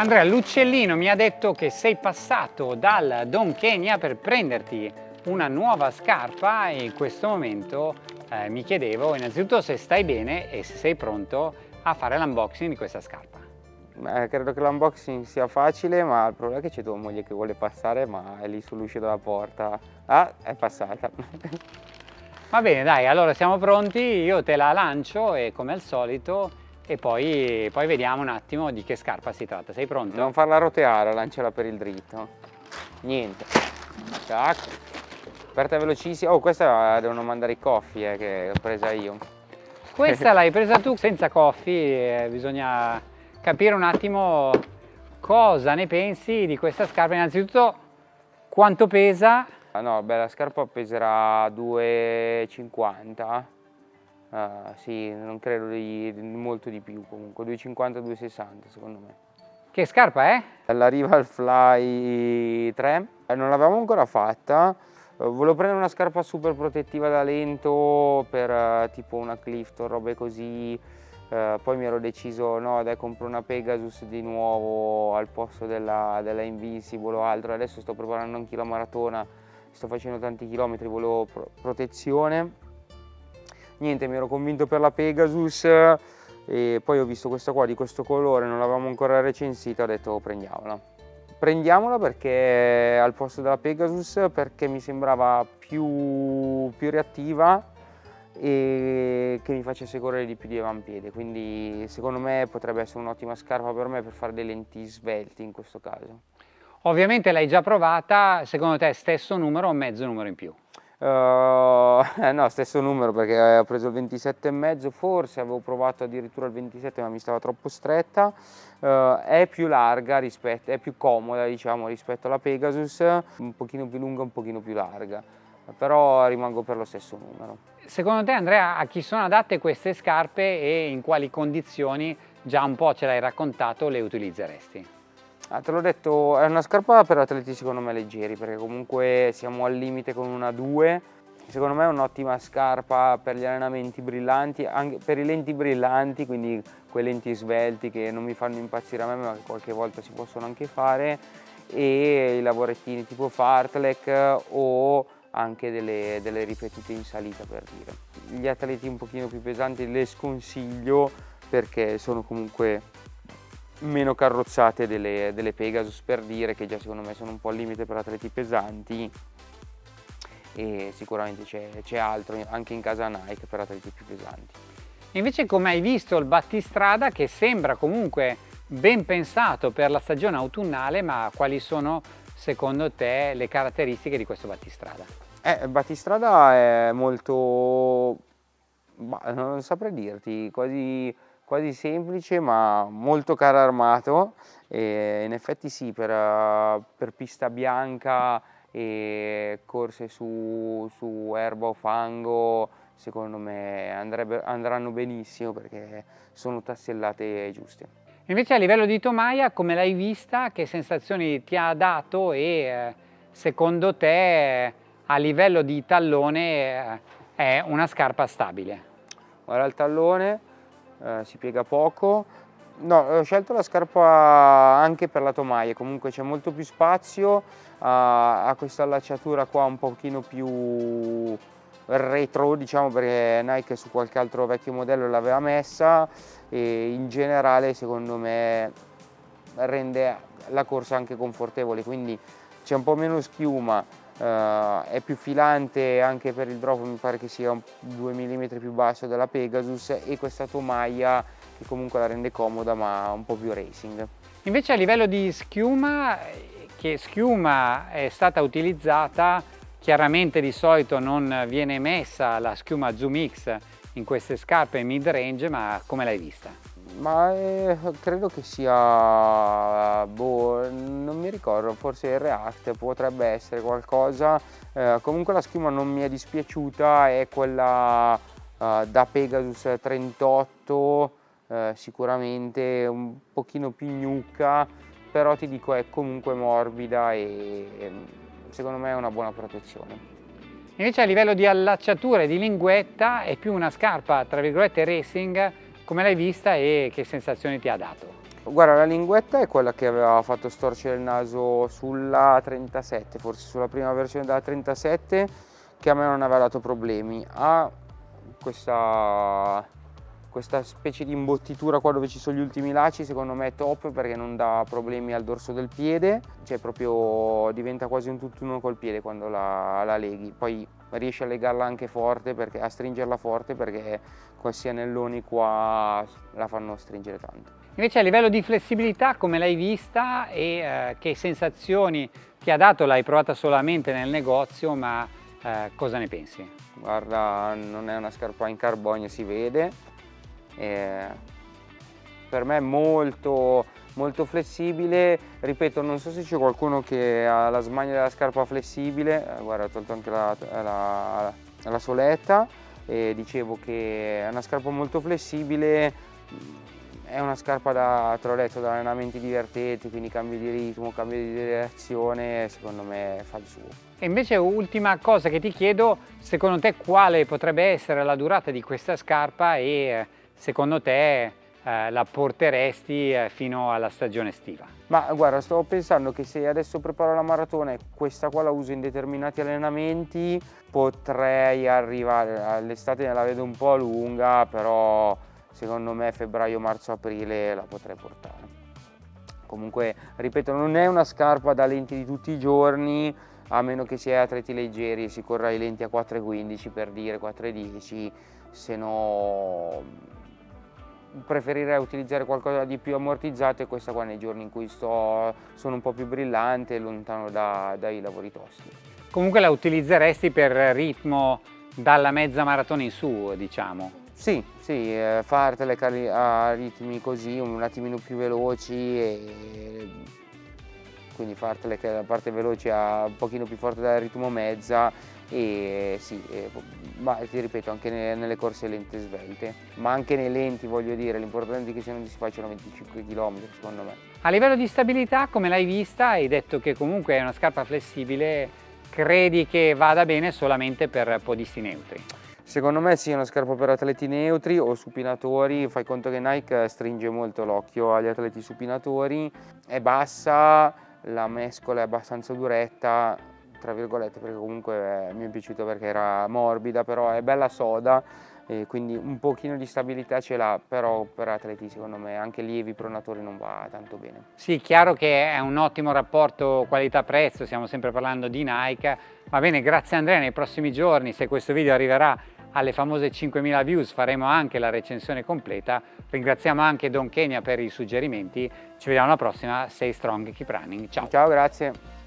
Andrea, l'uccellino mi ha detto che sei passato dal Don Kenya per prenderti una nuova scarpa e in questo momento eh, mi chiedevo innanzitutto se stai bene e se sei pronto a fare l'unboxing di questa scarpa. Beh, credo che l'unboxing sia facile, ma il problema è che c'è tua moglie che vuole passare, ma è lì sull'uscio della porta. Ah, è passata. Va bene, dai, allora siamo pronti, io te la lancio e come al solito e poi, poi vediamo un attimo di che scarpa si tratta. Sei pronto? Non farla roteare, lanciala per il dritto. Niente. Tac. Aperta velocissima. Oh, questa devono mandare i coffee eh, che l'ho presa io. Questa l'hai presa tu senza coffee, eh, bisogna capire un attimo cosa ne pensi di questa scarpa. Innanzitutto quanto pesa? Ah, no, beh, la scarpa peserà 2,50. Uh, sì, non credo di, molto di più comunque, 2,50-2,60 secondo me. Che scarpa è? La Rival Fly 3, eh, non l'avevamo ancora fatta, eh, volevo prendere una scarpa super protettiva da lento per uh, tipo una Clifton, robe così, uh, poi mi ero deciso no dai compro una Pegasus di nuovo al posto della, della Invincible o altro, adesso sto preparando anche la maratona, sto facendo tanti chilometri, volevo pro protezione, niente mi ero convinto per la Pegasus e poi ho visto questa qua di questo colore, non l'avevamo ancora recensita, ho detto oh, prendiamola. Prendiamola perché al posto della Pegasus perché mi sembrava più, più reattiva e che mi facesse correre di più di avampiede. Quindi secondo me potrebbe essere un'ottima scarpa per me per fare dei lenti svelti in questo caso. Ovviamente l'hai già provata secondo te stesso numero o mezzo numero in più? Uh, no, stesso numero perché ho preso il 27,5, forse avevo provato addirittura il 27 ma mi stava troppo stretta, uh, è più larga, rispetto, è più comoda diciamo rispetto alla Pegasus, un pochino più lunga, un pochino più larga, però rimango per lo stesso numero. Secondo te Andrea a chi sono adatte queste scarpe e in quali condizioni, già un po' ce l'hai raccontato, le utilizzeresti? Ah, te l'ho detto, è una scarpa per atleti secondo me leggeri perché comunque siamo al limite con una 2 secondo me è un'ottima scarpa per gli allenamenti brillanti, anche per i lenti brillanti, quindi quei lenti svelti che non mi fanno impazzire a me ma che qualche volta si possono anche fare e i lavorettini tipo fartlek o anche delle, delle ripetute in salita per dire. Gli atleti un pochino più pesanti le sconsiglio perché sono comunque meno carrozzate delle, delle, Pegasus per dire che già secondo me sono un po' al limite per atleti pesanti e sicuramente c'è altro anche in casa Nike per atleti più pesanti. Invece come hai visto il battistrada che sembra comunque ben pensato per la stagione autunnale ma quali sono secondo te le caratteristiche di questo battistrada? Eh, il battistrada è molto, non saprei dirti, quasi quasi semplice ma molto caro armato e in effetti sì per, per pista bianca e corse su, su, erba o fango secondo me andrebbe, andranno benissimo perché sono tassellate giuste. Invece a livello di tomaia come l'hai vista? Che sensazioni ti ha dato e secondo te a livello di tallone eh, è una scarpa stabile? Guarda il tallone eh, si piega poco. No, ho scelto la scarpa anche per la tomaia, comunque c'è molto più spazio, ha questa allacciatura qua un pochino più retro diciamo perché Nike su qualche altro vecchio modello l'aveva messa e in generale secondo me rende la corsa anche confortevole quindi c'è un po' meno schiuma Uh, è più filante anche per il drop mi pare che sia 2 mm più basso della Pegasus e questa tomaia che comunque la rende comoda ma un po' più racing. Invece a livello di schiuma, che schiuma è stata utilizzata, chiaramente di solito non viene messa la schiuma Zoom X in queste scarpe mid range ma come l'hai vista? Ma eh, credo che sia, boh, non mi ricordo, forse il React potrebbe essere qualcosa. Eh, comunque la schiuma non mi è dispiaciuta, è quella eh, da Pegasus 38, eh, sicuramente un pochino più gnucca, però ti dico è comunque morbida e ehm, secondo me è una buona protezione. Invece a livello di allacciatura e di linguetta è più una scarpa, tra virgolette, racing come l'hai vista e che sensazioni ti ha dato? Guarda, la linguetta è quella che aveva fatto storcere il naso sulla 37, forse sulla prima versione della 37, che a me non aveva dato problemi. Ha questa, questa specie di imbottitura qua dove ci sono gli ultimi laci, secondo me è top perché non dà problemi al dorso del piede, cioè proprio diventa quasi un tutt'uno col piede quando la, la leghi. Poi riesci a legarla anche forte, perché, a stringerla forte perché questi anelloni qua la fanno stringere tanto. Invece a livello di flessibilità come l'hai vista e eh, che sensazioni ti ha dato? L'hai provata solamente nel negozio ma eh, cosa ne pensi? Guarda non è una scarpa in carbonio si vede, e per me è molto, molto flessibile, ripeto non so se c'è qualcuno che ha la smania della scarpa flessibile, eh, guarda ho tolto anche la, la, la soletta. E dicevo che è una scarpa molto flessibile. È una scarpa da, te da allenamenti divertenti, quindi cambio di ritmo, cambio di direzione, secondo me fa il suo. E invece ultima cosa che ti chiedo, secondo te quale potrebbe essere la durata di questa scarpa e eh, secondo te eh, la porteresti eh, fino alla stagione estiva? Ma guarda, stavo pensando che se adesso preparo la maratona e questa qua la uso in determinati allenamenti, potrei arrivare, all'estate la vedo un po' lunga, però secondo me febbraio, marzo, aprile la potrei portare. Comunque, ripeto, non è una scarpa da lenti di tutti i giorni, a meno che sia atleti leggeri e si corra i lenti a 4,15 per dire 4,10, se no preferirei utilizzare qualcosa di più ammortizzato e questa qua nei giorni in cui sto sono un po' più brillante e lontano da, dai lavori tosti. Comunque la utilizzeresti per ritmo dalla mezza maratona in su, diciamo? Sì, sì, eh, fartele a ritmi così, un attimino più veloci e quindi fartele la parte veloce ha un pochino più forte dal ritmo mezza e sì, e, ma ti ripeto anche nelle, nelle corse lente svelte, ma anche nei lenti voglio dire, l'importante è che non si facciano 25 km secondo me. A livello di stabilità come l'hai vista hai detto che comunque è una scarpa flessibile, credi che vada bene solamente per podisti neutri? Secondo me sì, è una scarpa per atleti neutri o supinatori, fai conto che Nike stringe molto l'occhio agli atleti supinatori, è bassa, la mescola è abbastanza duretta, tra virgolette, perché comunque mi è piaciuto perché era morbida, però è bella soda, e quindi un pochino di stabilità ce l'ha, però per atleti secondo me anche lievi pronatori non va tanto bene. Sì, chiaro che è un ottimo rapporto qualità-prezzo, stiamo sempre parlando di Nike, va bene, grazie Andrea, nei prossimi giorni se questo video arriverà alle famose 5.000 views faremo anche la recensione completa. Ringraziamo anche Don Kenya per i suggerimenti. Ci vediamo alla prossima. Stay strong, keep running. Ciao. Ciao, grazie.